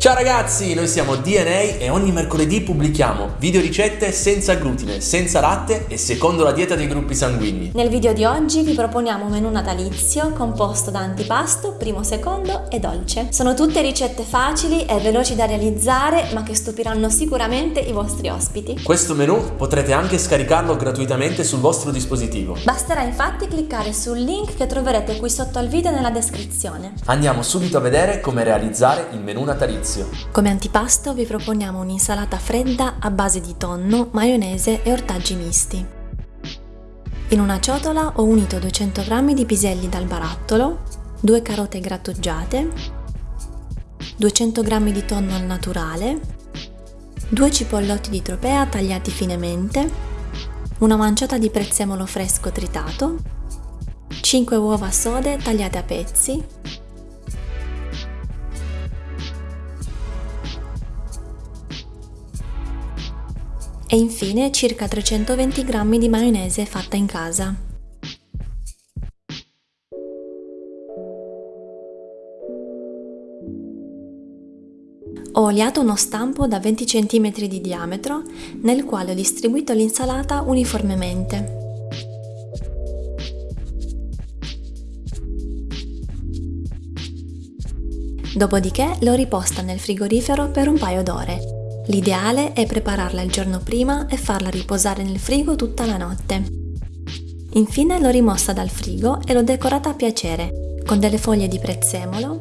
Ciao ragazzi, noi siamo DNA e ogni mercoledì pubblichiamo video ricette senza glutine, senza latte e secondo la dieta dei gruppi sanguigni. Nel video di oggi vi proponiamo un menù natalizio composto da antipasto, primo, secondo e dolce. Sono tutte ricette facili e veloci da realizzare ma che stupiranno sicuramente i vostri ospiti. Questo menù potrete anche scaricarlo gratuitamente sul vostro dispositivo. Basterà infatti cliccare sul link che troverete qui sotto al video nella descrizione. Andiamo subito a vedere come realizzare il menù natalizio. Come antipasto vi proponiamo un'insalata fredda a base di tonno, maionese e ortaggi misti. In una ciotola ho unito 200 g di piselli dal barattolo, 2 carote grattugiate, 200 g di tonno al naturale, 2 cipollotti di tropea tagliati finemente, una manciata di prezzemolo fresco tritato, 5 uova sode tagliate a pezzi, e infine circa 320 g di maionese fatta in casa. Ho oliato uno stampo da 20 cm di diametro nel quale ho distribuito l'insalata uniformemente. Dopodiché l'ho riposta nel frigorifero per un paio d'ore L'ideale è prepararla il giorno prima e farla riposare nel frigo tutta la notte. Infine l'ho rimossa dal frigo e l'ho decorata a piacere, con delle foglie di prezzemolo,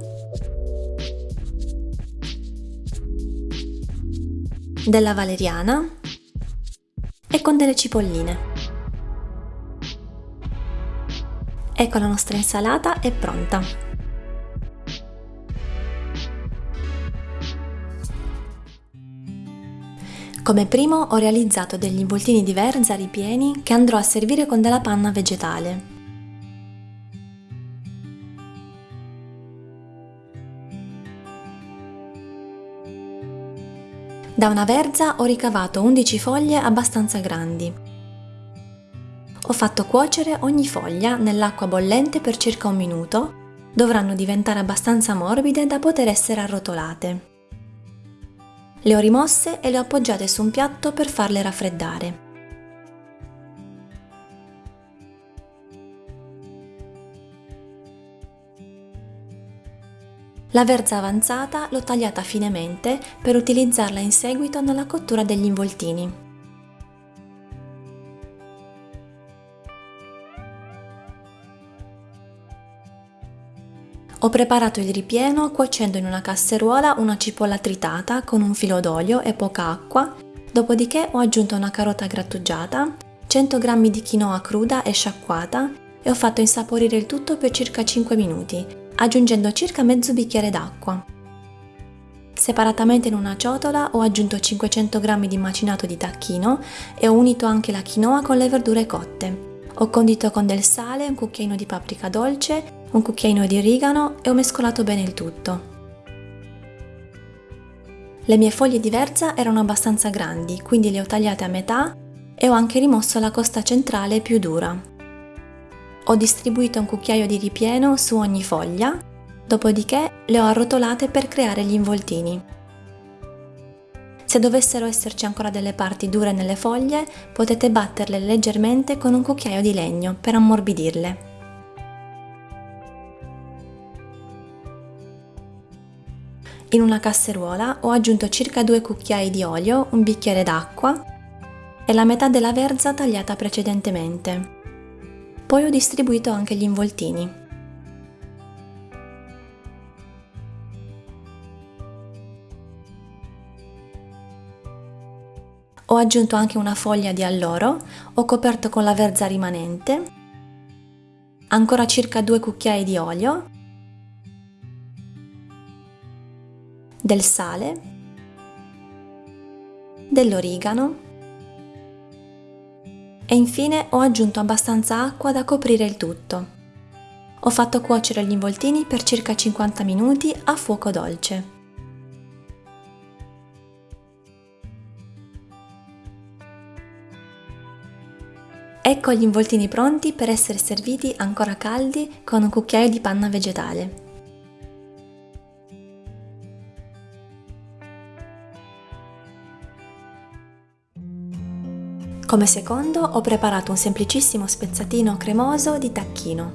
della valeriana e con delle cipolline. Ecco la nostra insalata è pronta. Come primo ho realizzato degli involtini di verza ripieni che andrò a servire con della panna vegetale. Da una verza ho ricavato 11 foglie abbastanza grandi. Ho fatto cuocere ogni foglia nell'acqua bollente per circa un minuto, dovranno diventare abbastanza morbide da poter essere arrotolate. Le ho rimosse e le ho appoggiate su un piatto per farle raffreddare. La verza avanzata l'ho tagliata finemente per utilizzarla in seguito nella cottura degli involtini. Preparato il ripieno cuocendo in una casseruola una cipolla tritata con un filo d'olio e poca acqua, dopodiché ho aggiunto una carota grattugiata, 100 g di quinoa cruda e sciacquata e ho fatto insaporire il tutto per circa 5 minuti, aggiungendo circa mezzo bicchiere d'acqua. Separatamente in una ciotola ho aggiunto 500 g di macinato di tacchino e ho unito anche la quinoa con le verdure cotte. Ho condito con del sale, un cucchiaino di paprika dolce un cucchiaino di origano e ho mescolato bene il tutto. Le mie foglie di verza erano abbastanza grandi, quindi le ho tagliate a metà e ho anche rimosso la costa centrale più dura. Ho distribuito un cucchiaio di ripieno su ogni foglia, dopodiché le ho arrotolate per creare gli involtini. Se dovessero esserci ancora delle parti dure nelle foglie, potete batterle leggermente con un cucchiaio di legno per ammorbidirle. In una casseruola ho aggiunto circa 2 cucchiai di olio, un bicchiere d'acqua e la metà della verza tagliata precedentemente. Poi ho distribuito anche gli involtini. Ho aggiunto anche una foglia di alloro, ho coperto con la verza rimanente, ancora circa 2 cucchiai di olio del sale, dell'origano e infine ho aggiunto abbastanza acqua da coprire il tutto. Ho fatto cuocere gli involtini per circa 50 minuti a fuoco dolce. Ecco gli involtini pronti per essere serviti ancora caldi con un cucchiaio di panna vegetale. Come secondo ho preparato un semplicissimo spezzatino cremoso di tacchino.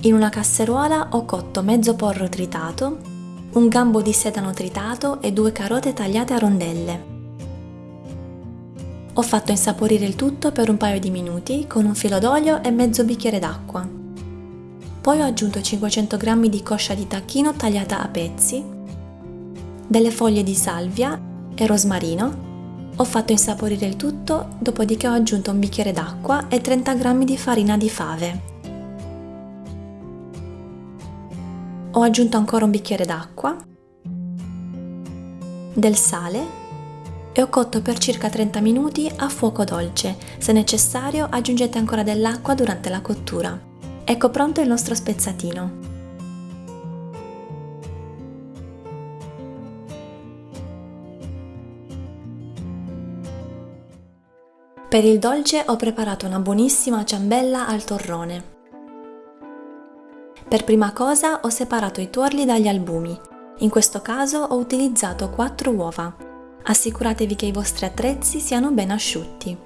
In una casseruola ho cotto mezzo porro tritato, un gambo di sedano tritato e due carote tagliate a rondelle. Ho fatto insaporire il tutto per un paio di minuti con un filo d'olio e mezzo bicchiere d'acqua. Poi ho aggiunto 500 g di coscia di tacchino tagliata a pezzi, delle foglie di salvia e rosmarino. Ho fatto insaporire il tutto, dopodiché ho aggiunto un bicchiere d'acqua e 30 g di farina di fave. Ho aggiunto ancora un bicchiere d'acqua, del sale e ho cotto per circa 30 minuti a fuoco dolce. Se necessario aggiungete ancora dell'acqua durante la cottura. Ecco pronto il nostro spezzatino. Per il dolce ho preparato una buonissima ciambella al torrone. Per prima cosa ho separato i tuorli dagli albumi. In questo caso ho utilizzato 4 uova, Assicuratevi che i vostri attrezzi siano ben asciutti.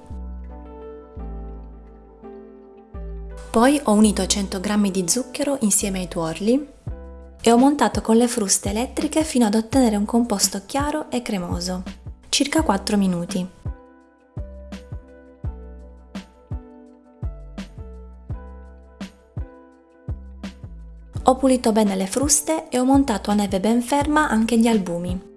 Poi ho unito 100 g di zucchero insieme ai tuorli e ho montato con le fruste elettriche fino ad ottenere un composto chiaro e cremoso, circa 4 minuti. Ho pulito bene le fruste e ho montato a neve ben ferma anche gli albumi.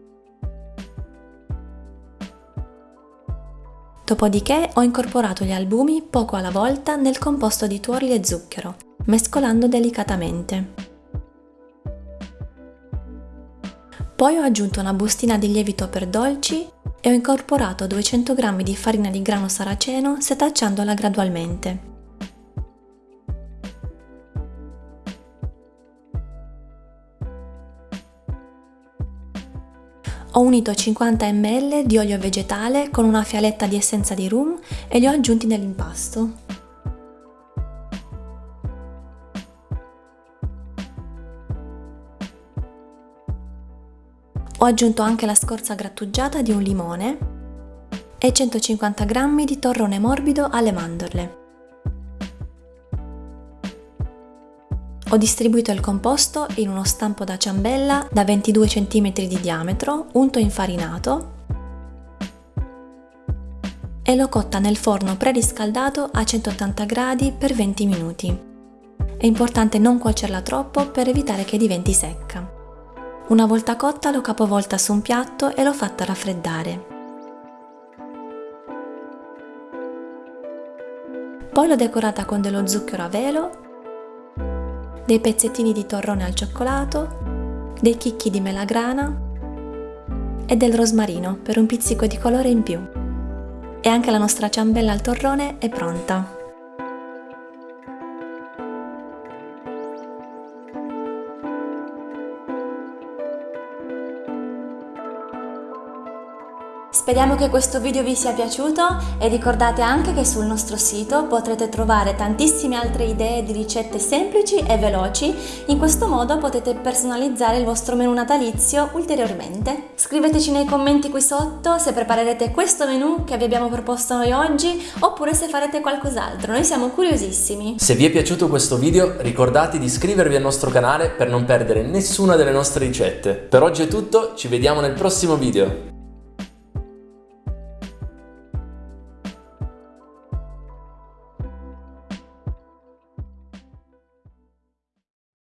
Dopodiché ho incorporato gli albumi poco alla volta nel composto di tuorli e zucchero, mescolando delicatamente. Poi ho aggiunto una bustina di lievito per dolci e ho incorporato 200 g di farina di grano saraceno setacciandola gradualmente. Ho unito 50 ml di olio vegetale con una fialetta di essenza di rum e li ho aggiunti nell'impasto. Ho aggiunto anche la scorza grattugiata di un limone e 150 g di torrone morbido alle mandorle. Ho distribuito il composto in uno stampo da ciambella da 22 cm di diametro, unto infarinato e l'ho cotta nel forno preriscaldato a 180 gradi per 20 minuti. È importante non cuocerla troppo per evitare che diventi secca. Una volta cotta l'ho capovolta su un piatto e l'ho fatta raffreddare. Poi l'ho decorata con dello zucchero a velo dei pezzettini di torrone al cioccolato, dei chicchi di melagrana e del rosmarino per un pizzico di colore in più. E anche la nostra ciambella al torrone è pronta. Speriamo che questo video vi sia piaciuto e ricordate anche che sul nostro sito potrete trovare tantissime altre idee di ricette semplici e veloci, in questo modo potete personalizzare il vostro menù natalizio ulteriormente. Scriveteci nei commenti qui sotto se preparerete questo menù che vi abbiamo proposto noi oggi oppure se farete qualcos'altro, noi siamo curiosissimi. Se vi è piaciuto questo video ricordate di iscrivervi al nostro canale per non perdere nessuna delle nostre ricette. Per oggi è tutto, ci vediamo nel prossimo video.